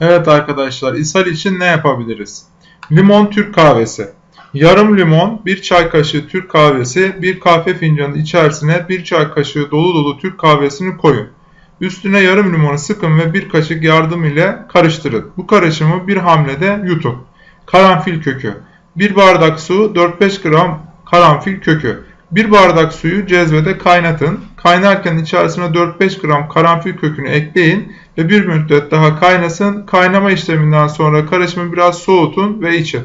Evet arkadaşlar ishal için ne yapabiliriz? Limon Türk kahvesi. Yarım limon, 1 çay kaşığı Türk kahvesi, 1 kahve fincanı içerisine 1 çay kaşığı dolu dolu Türk kahvesini koyun. Üstüne yarım limonu sıkın ve 1 kaşık yardım ile karıştırın. Bu karışımı bir hamlede yutun. Karanfil kökü. 1 bardak su, 4-5 gram karanfil kökü. 1 bardak suyu cezvede kaynatın. Kaynarken içerisine 4-5 gram karanfil kökünü ekleyin ve bir müddet daha kaynasın. Kaynama işleminden sonra karışımı biraz soğutun ve için.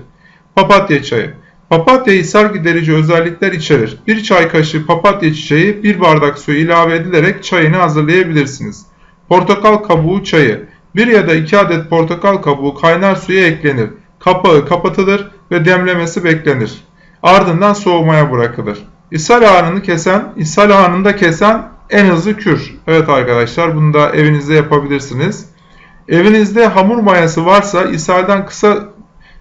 Papatya çayı. Papatya ishal giderici özellikler içerir. 1 çay kaşığı papatya çiçeği 1 bardak suya ilave edilerek çayını hazırlayabilirsiniz. Portakal kabuğu çayı. 1 ya da 2 adet portakal kabuğu kaynar suya eklenir. Kapağı kapatılır ve demlemesi beklenir. Ardından soğumaya bırakılır. İshal anını kesen, ishal anında kesen en hızlı kür. Evet arkadaşlar bunu da evinizde yapabilirsiniz. Evinizde hamur mayası varsa ishalden kısa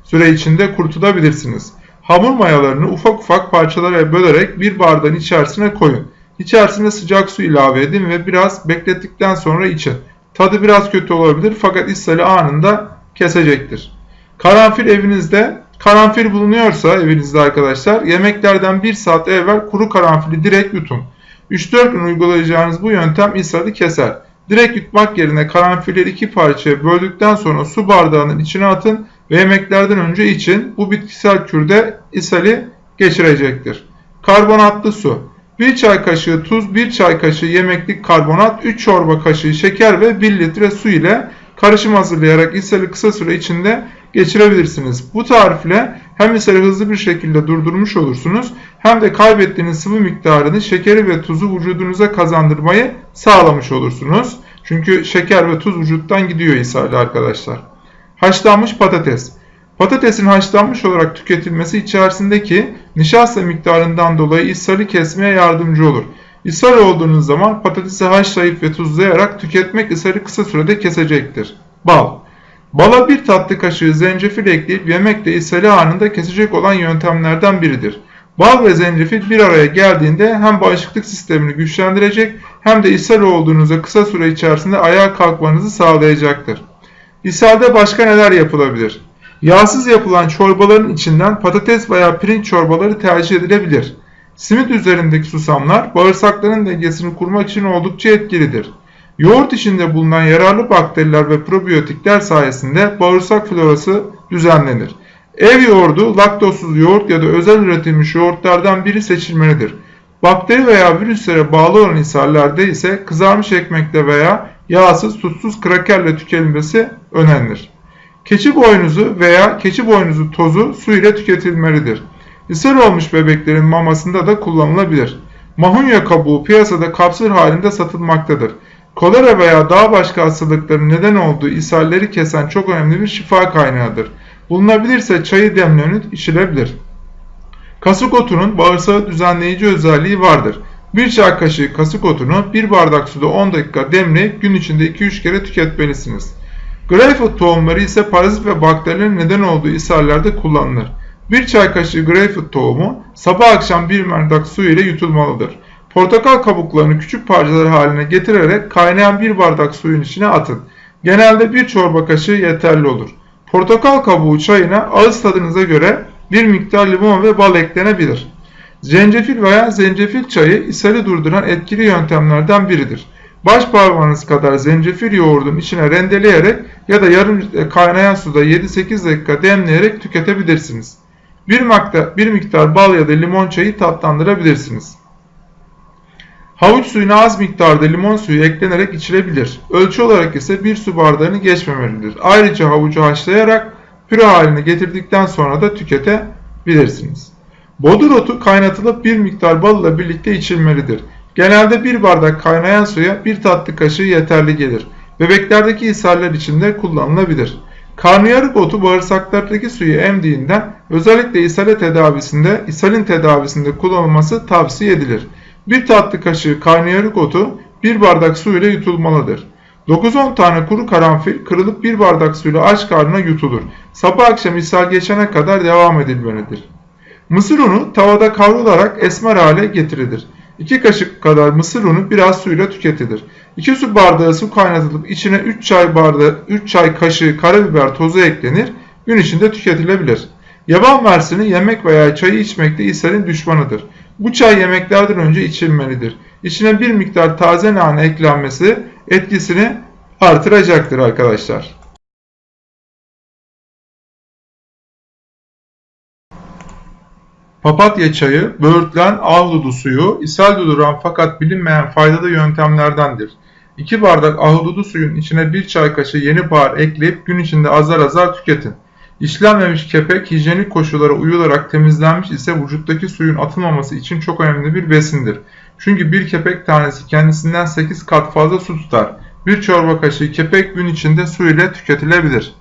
süre içinde kurtulabilirsiniz. Hamur mayalarını ufak ufak parçalara bölerek bir bardağın içerisine koyun. İçerisine sıcak su ilave edin ve biraz beklettikten sonra için. Tadı biraz kötü olabilir fakat ishali anında kesecektir. Karanfil evinizde karanfil bulunuyorsa evinizde arkadaşlar yemeklerden 1 saat evvel kuru karanfili direkt yutun. 3-4 gün uygulayacağınız bu yöntem ishali keser. Direkt yutmak yerine karanfilleri iki parçaya böldükten sonra su bardağının içine atın ve yemeklerden önce için bu bitkisel kürde ishali geçirecektir. Karbonatlı su 1 çay kaşığı tuz, 1 çay kaşığı yemeklik karbonat, 3 çorba kaşığı şeker ve 1 litre su ile karışım hazırlayarak ishali kısa süre içinde geçirebilirsiniz. Bu tarifle hem ishali hızlı bir şekilde durdurmuş olursunuz hem de kaybettiğiniz sıvı miktarını şekeri ve tuzu vücudunuza kazandırmayı sağlamış olursunuz. Çünkü şeker ve tuz vücuttan gidiyor ishalde arkadaşlar. Haşlanmış patates. Patatesin haşlanmış olarak tüketilmesi içerisindeki nişasta miktarından dolayı ishali kesmeye yardımcı olur. İshal olduğunuz zaman patatesi haşlayıp ve tuzlayarak tüketmek ishali kısa sürede kesecektir. Bal. Bala bir tatlı kaşığı zencefil ekleyip yemekte ishali anında kesecek olan yöntemlerden biridir. Bal ve zencefil bir araya geldiğinde hem bağışıklık sistemini güçlendirecek hem de ishal olduğunuzda kısa süre içerisinde ayağa kalkmanızı sağlayacaktır. İshalde başka neler yapılabilir? Yağsız yapılan çorbaların içinden patates veya pirinç çorbaları tercih edilebilir. Simit üzerindeki susamlar bağırsakların dengesini kurmak için oldukça etkilidir. Yoğurt içinde bulunan yararlı bakteriler ve probiyotikler sayesinde bağırsak florası düzenlenir. Ev yoğurdu, laktozsuz yoğurt ya da özel üretilmiş yoğurtlardan biri seçilmelidir. Bakteri veya virüslere bağlı olan ishallerde ise kızarmış ekmekle veya yağsız, tuzsuz krakerle tüketilmesi önerilir. Keçi boynuzu veya keçi boynuzu tozu su ile tüketilmelidir. İshal olmuş bebeklerin mamasında da kullanılabilir. Mahunya kabuğu piyasada kapsül halinde satılmaktadır. Kolera veya daha başka hastalıkların neden olduğu ishalleri kesen çok önemli bir şifa kaynağıdır. Bulunabilirse çayı demlenip içilebilir. Kasık otunun bağırsağı düzenleyici özelliği vardır. Bir çay kaşığı kasık otunu bir bardak suda 10 dakika demleyip gün içinde 2-3 kere tüketmelisiniz. Greyfurt tohumları ise parazit ve bakterilerin neden olduğu ishallerde kullanılır. Bir çay kaşığı greyfurt tohumu sabah akşam bir bardak su ile yutulmalıdır. Portakal kabuklarını küçük parçalar haline getirerek kaynayan bir bardak suyun içine atın. Genelde bir çorba kaşığı yeterli olur. Portakal kabuğu çayına ağız tadınıza göre bir miktar limon ve bal eklenebilir. Zencefil veya zencefil çayı ishali durduran etkili yöntemlerden biridir. Baş parmağınız kadar zencefil yoğurdun içine rendeleyerek ya da yarım kaynayan suda 7-8 dakika demleyerek tüketebilirsiniz. Bir miktar, bir miktar bal ya da limon çayı tatlandırabilirsiniz. Havuç suyuna az miktarda limon suyu eklenerek içilebilir. Ölçü olarak ise bir su bardağını geçmemelidir. Ayrıca havucu haşlayarak püre haline getirdikten sonra da tüketebilirsiniz. Bodur otu kaynatılıp bir miktar bal ile birlikte içilmelidir. Genelde bir bardak kaynayan suya bir tatlı kaşığı yeterli gelir. Bebeklerdeki ishaller için de kullanılabilir. Karnıyarık otu bağırsaklardaki suyu emdiğinden özellikle ishale tedavisinde, ishalin tedavisinde kullanılması tavsiye edilir. Bir tatlı kaşığı karnıyarık otu bir bardak su ile yutulmalıdır. 9-10 tane kuru karanfil kırılıp bir bardak suyla aç karnına yutulur. Sabah akşam ishal geçene kadar devam edilmelidir. Mısır unu tavada kavrularak esmer hale getirilir. 2 kaşık kadar mısır unu biraz suyla tüketilir. 2 su bardağı su kaynatılıp içine 3 çay bardağı 3 çay kaşığı karabiber tozu eklenir. Gün içinde tüketilebilir. Yaban mersini yemek veya çayı içmekte ishalin düşmanıdır. Bu çay yemeklerden önce içilmelidir. İçine bir miktar taze nane eklenmesi etkisini artıracaktır arkadaşlar. Papatya çayı, böğürtlen, ahududu suyu, ishal durduran fakat bilinmeyen faydalı yöntemlerdendir. 2 bardak ahududu suyun içine 1 çay kaşığı yeni bahar ekleyip gün içinde azar azar tüketin. İşlenmemiş kepek hijyenik koşullara uyularak temizlenmiş ise vücuttaki suyun atılmaması için çok önemli bir besindir. Çünkü bir kepek tanesi kendisinden 8 kat fazla su tutar. Bir çorba kaşığı kepek gün içinde su ile tüketilebilir.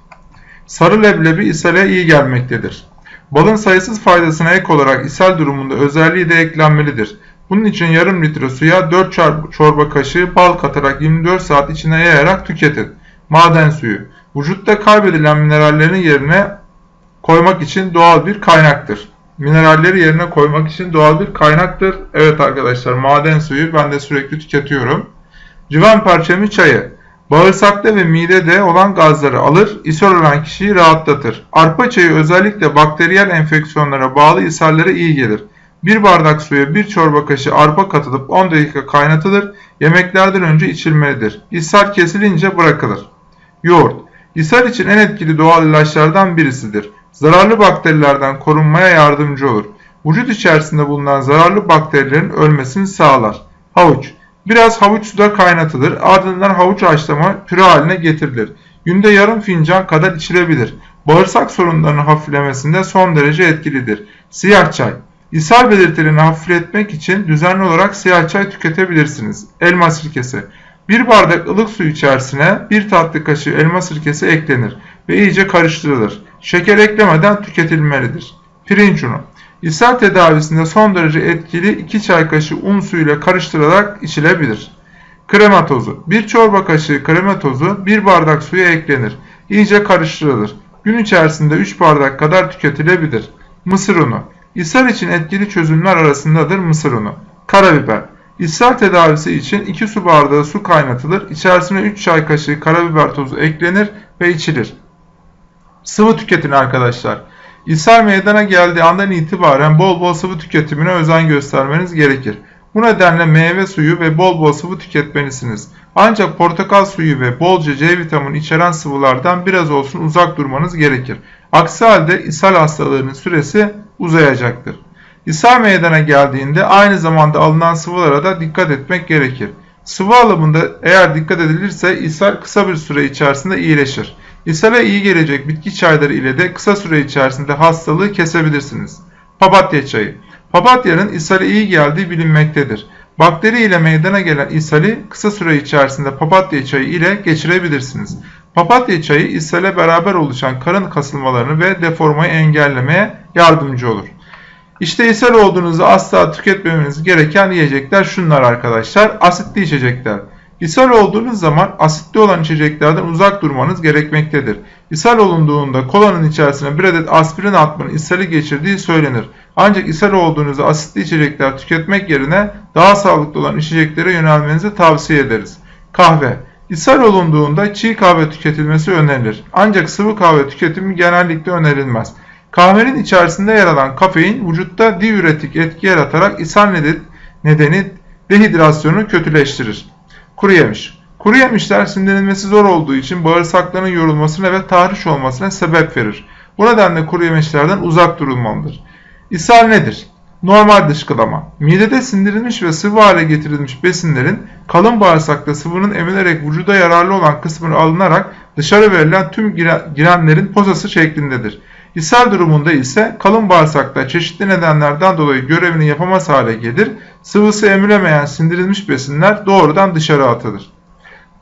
Sarı leblebi ishale iyi gelmektedir. Balın sayısız faydasına ek olarak ishal durumunda özelliği de eklenmelidir. Bunun için yarım litre suya 4 çorba kaşığı bal katarak 24 saat içine yayarak tüketin. Maden suyu. Vücutta kaybedilen minerallerin yerine koymak için doğal bir kaynaktır. Mineralleri yerine koymak için doğal bir kaynaktır. Evet arkadaşlar maden suyu ben de sürekli tüketiyorum. Civan perçemi çayı. Bağırsakta ve midede olan gazları alır, ishal olan kişiyi rahatlatır. Arpa çayı özellikle bakteriyel enfeksiyonlara bağlı ishallere iyi gelir. Bir bardak suya bir çorba kaşığı arpa katılıp 10 dakika kaynatılır, yemeklerden önce içilmelidir. İshal kesilince bırakılır. Yoğurt İshal için en etkili doğal ilaçlardan birisidir. Zararlı bakterilerden korunmaya yardımcı olur. Vücut içerisinde bulunan zararlı bakterilerin ölmesini sağlar. Havuç Biraz havuç suda kaynatılır. Ardından havuç haşlama püre haline getirilir. Günde yarım fincan kadar içilebilir. Bağırsak sorunlarının hafiflemesinde son derece etkilidir. Siyah çay. İshal belirtilerini hafifletmek için düzenli olarak siyah çay tüketebilirsiniz. Elma sirkesi. Bir bardak ılık su içerisine bir tatlı kaşığı elma sirkesi eklenir ve iyice karıştırılır. Şeker eklemeden tüketilmelidir. Pirinç unu. İshal tedavisinde son derece etkili 2 çay kaşığı un suyuyla karıştırılarak içilebilir. Krema tozu. 1 çorba kaşığı krema tozu 1 bardak suya eklenir. İyice karıştırılır. Gün içerisinde 3 bardak kadar tüketilebilir. Mısır unu. İshal için etkili çözümler arasındadır mısır unu. Karabiber. İshal tedavisi için 2 su bardağı su kaynatılır. İçerisine 3 çay kaşığı karabiber tozu eklenir ve içilir. Sıvı tüketin arkadaşlar. İshal meydana geldiği andan itibaren bol bol sıvı tüketimine özen göstermeniz gerekir. Bu nedenle meyve suyu ve bol bol sıvı tüketmelisiniz. Ancak portakal suyu ve bolca C vitamini içeren sıvılardan biraz olsun uzak durmanız gerekir. Aksi halde ishal hastalığının süresi uzayacaktır. İshal meydana geldiğinde aynı zamanda alınan sıvılara da dikkat etmek gerekir. Sıvı alımında eğer dikkat edilirse ishal kısa bir süre içerisinde iyileşir. İshale iyi gelecek bitki çayları ile de kısa süre içerisinde hastalığı kesebilirsiniz. Papatya çayı. Papatyanın ishale iyi geldiği bilinmektedir. Bakteri ile meydana gelen ishali kısa süre içerisinde papatya çayı ile geçirebilirsiniz. Papatya çayı ishale beraber oluşan karın kasılmalarını ve deformayı engellemeye yardımcı olur. İşte ishal olduğunuzda asla tüketmemeniz gereken yiyecekler şunlar arkadaşlar. Asitli içecekler. İshal olduğunuz zaman asitli olan içeceklerden uzak durmanız gerekmektedir. İshal olunduğunda kolanın içerisine bir adet aspirin atmanın ishali geçirdiği söylenir. Ancak ishal olduğunuzda asitli içecekler tüketmek yerine daha sağlıklı olan içeceklere yönelmenizi tavsiye ederiz. Kahve İshal olunduğunda çiğ kahve tüketilmesi önerilir. Ancak sıvı kahve tüketimi genellikle önerilmez. Kahvenin içerisinde yer alan kafein vücutta diüretik etki yaratarak ishal nedeni dehidrasyonu kötüleştirir. Kuru yemiş. Kuru yemişler sindirilmesi zor olduğu için bağırsakların yorulmasına ve tahriş olmasına sebep verir. Bu nedenle kuru yemişlerden uzak durulmalıdır. İshal nedir? Normal dışkılama. Midede sindirilmiş ve sıvı hale getirilmiş besinlerin kalın bağırsakta sıvının emilerek vücuda yararlı olan kısmını alınarak dışarı verilen tüm girenlerin posası şeklindedir. İshal durumunda ise kalın bağırsakta çeşitli nedenlerden dolayı görevini yapamaz hale gelir, sıvısı emilemeyen sindirilmiş besinler doğrudan dışarı atılır.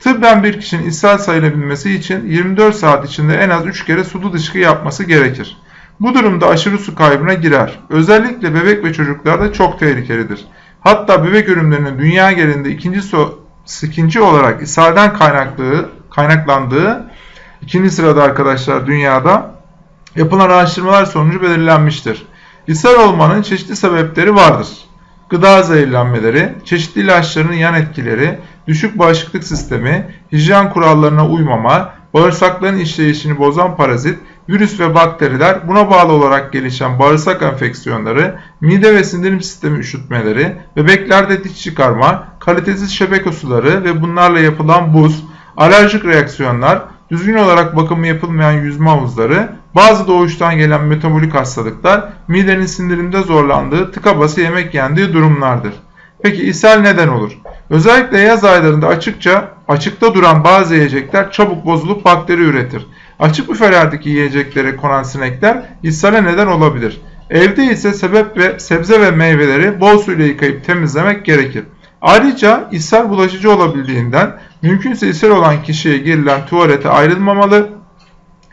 Tıbben bir kişinin ishal sayılabilmesi için 24 saat içinde en az 3 kere sulu dışkı yapması gerekir. Bu durumda aşırı su kaybına girer. Özellikle bebek ve çocuklarda çok tehlikelidir. Hatta bebek ölümlerinin dünya genelinde ikinci, so ikinci olarak ishalden kaynaklandığı ikinci sırada arkadaşlar dünyada yapılan araştırmalar sonucu belirlenmiştir. İshal olmanın çeşitli sebepleri vardır. gıda zehirlenmeleri, çeşitli ilaçların yan etkileri, düşük bağışıklık sistemi, hijyen kurallarına uymama, bağırsakların işleyişini bozan parazit, virüs ve bakteriler, buna bağlı olarak gelişen bağırsak enfeksiyonları, mide ve sindirim sistemi üşütmeleri, bebeklerde diş çıkarma, kalitesiz şebeke suları ve bunlarla yapılan buz, alerjik reaksiyonlar, düzgün olarak bakımı yapılmayan yüzme havuzları, bazı doğuştan gelen metabolik hastalıklar, midenin sindirimde zorlandığı, tıka bası yemek yendiği durumlardır. Peki ishal neden olur? Özellikle yaz aylarında açıkça açıkta duran bazı yiyecekler çabuk bozulup bakteri üretir. Açık büfelerdeki yiyeceklere konan sinekler ishale neden olabilir. Evde ise sebep ve sebze ve meyveleri bol suyla yıkayıp temizlemek gerekir. Ayrıca ishal bulaşıcı olabildiğinden mümkünse ishal olan kişiye girilen tuvalete ayrılmamalı,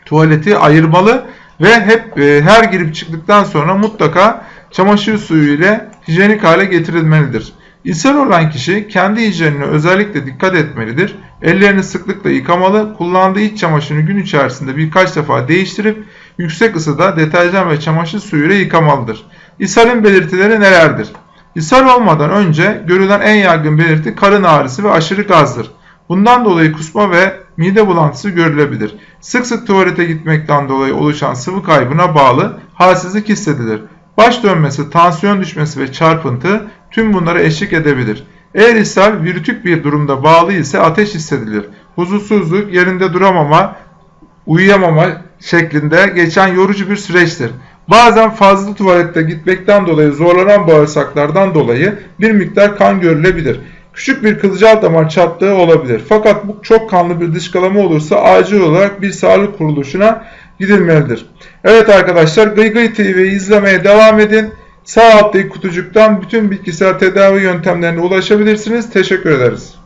tuvaleti ayırmalı ve hep e, her girip çıktıktan sonra mutlaka çamaşır suyu ile hijyenik hale getirilmelidir. İshal olan kişi kendi hijyenine özellikle dikkat etmelidir. Ellerini sıklıkla yıkamalı, kullandığı iç çamaşırını gün içerisinde birkaç defa değiştirip yüksek ısıda deterjan ve çamaşır suyuyla yıkamalıdır. İshalin belirtileri nelerdir? İshal olmadan önce görülen en yaygın belirti karın ağrısı ve aşırı gazdır. Bundan dolayı kusma ve mide bulantısı görülebilir. Sık sık tuvalete gitmekten dolayı oluşan sıvı kaybına bağlı halsizlik hissedilir. Baş dönmesi, tansiyon düşmesi ve çarpıntı tüm bunlara eşlik edebilir. Eğer ishal virütük bir durumda bağlı ise ateş hissedilir. Huzursuzluk, yerinde duramama, uyuyamama şeklinde geçen yorucu bir süreçtir. Bazen fazla tuvalette gitmekten dolayı zorlanan bağırsaklardan dolayı bir miktar kan görülebilir. Küçük bir kılcal damar çatlığı olabilir. Fakat bu çok kanlı bir dışkılama olursa acil olarak bir sağlık kuruluşuna gidilmelidir. Evet arkadaşlar Gıy Gıy TV'yi izlemeye devam edin. Sağ alttaki kutucuktan bütün bitkisel tedavi yöntemlerine ulaşabilirsiniz. Teşekkür ederiz.